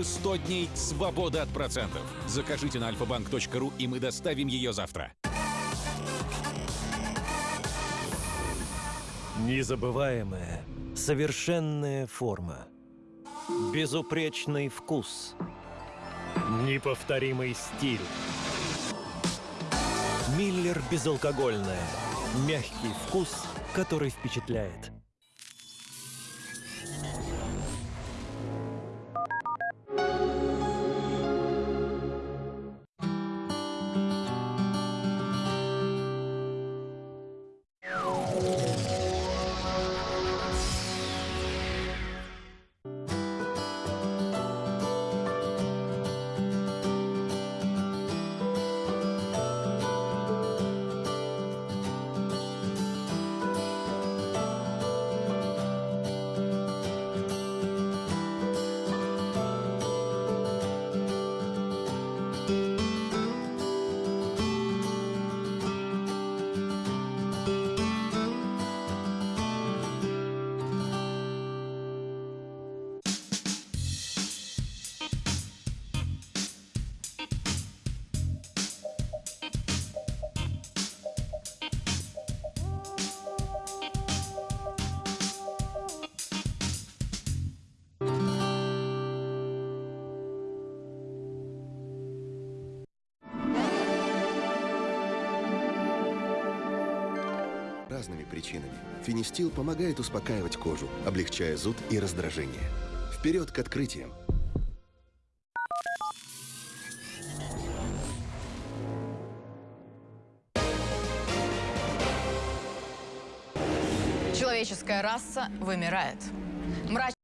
100 дней свободы от процентов. Закажите на alfabank.ru и мы доставим ее завтра. Незабываемая, совершенная форма. Безупречный вкус. Неповторимый стиль. Миллер безалкогольная. Мягкий вкус, который впечатляет. Разными причинами. Финистил помогает успокаивать кожу, облегчая зуд и раздражение. Вперед к открытиям! Человеческая раса вымирает. Мрач